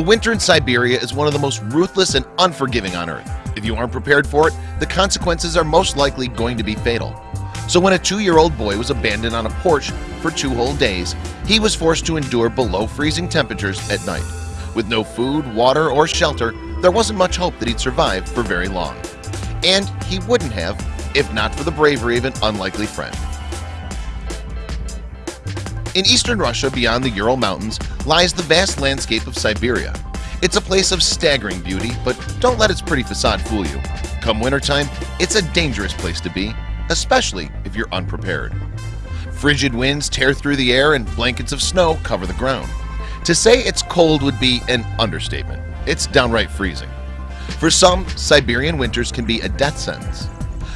The winter in Siberia is one of the most ruthless and unforgiving on earth. If you aren't prepared for it, the consequences are most likely going to be fatal. So when a two-year-old boy was abandoned on a porch for two whole days He was forced to endure below freezing temperatures at night. With no food water or shelter There wasn't much hope that he'd survive for very long. And he wouldn't have if not for the bravery of an unlikely friend in eastern Russia beyond the Ural Mountains lies the vast landscape of Siberia. It's a place of staggering beauty, but don't let its pretty facade fool you. Come wintertime It's a dangerous place to be especially if you're unprepared. Frigid winds tear through the air and blankets of snow cover the ground. To say it's cold would be an understatement. It's downright freezing. For some Siberian winters can be a death sentence.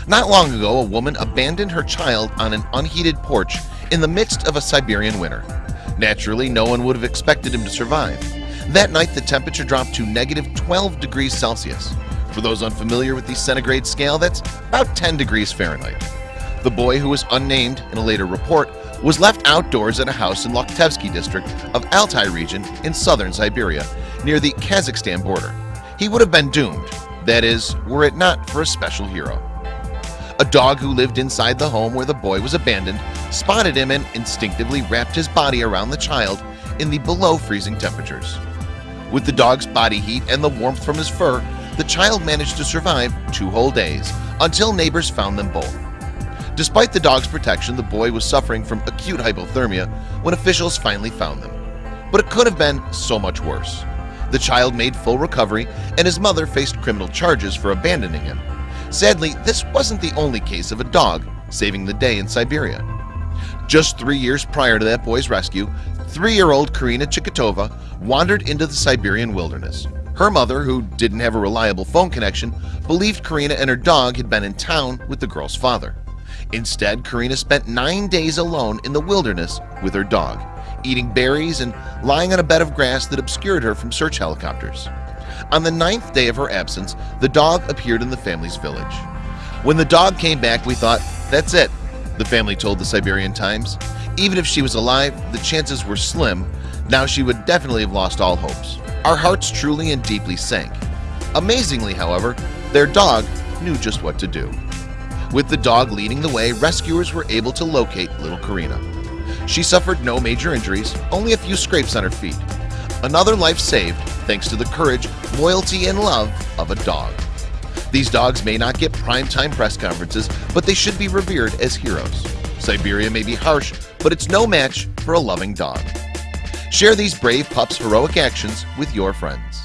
Not long ago a woman abandoned her child on an unheated porch in the midst of a Siberian winter. Naturally, no one would have expected him to survive. That night The temperature dropped to negative 12 degrees Celsius. For those unfamiliar with the centigrade scale That's about 10 degrees Fahrenheit. The boy who was unnamed in a later report was left outdoors at a house in Lokhtevsky district of Altai region in southern Siberia near the Kazakhstan border. He would have been doomed. That is were it not for a special hero a dog who lived inside the home where the boy was abandoned spotted him and instinctively wrapped his body around the child in the below freezing temperatures. With the dog's body heat and the warmth from his fur the child managed to survive two whole days until neighbors found them both. Despite the dog's protection the boy was suffering from acute hypothermia when officials finally found them. But it could have been so much worse. The child made full recovery and his mother faced criminal charges for abandoning him Sadly, this wasn't the only case of a dog saving the day in Siberia. Just three years prior to that boy's rescue Three-year-old Karina Chikitova wandered into the Siberian wilderness. Her mother who didn't have a reliable phone connection Believed Karina and her dog had been in town with the girl's father. Instead Karina spent nine days alone in the wilderness with her dog Eating berries and lying on a bed of grass that obscured her from search helicopters on the ninth day of her absence the dog appeared in the family's village. When the dog came back we thought that's it the family told the Siberian Times. Even if she was alive the chances were slim. Now she would definitely have lost all hopes. Our hearts truly and deeply sank. Amazingly however their dog knew just what to do. With the dog leading the way rescuers were able to locate little Karina. She suffered no major injuries only a few scrapes on her feet. Another life saved thanks to the courage loyalty and love of a dog. These dogs may not get prime-time press conferences but they should be revered as heroes. Siberia may be harsh but it's no match for a loving dog. Share these brave pups heroic actions with your friends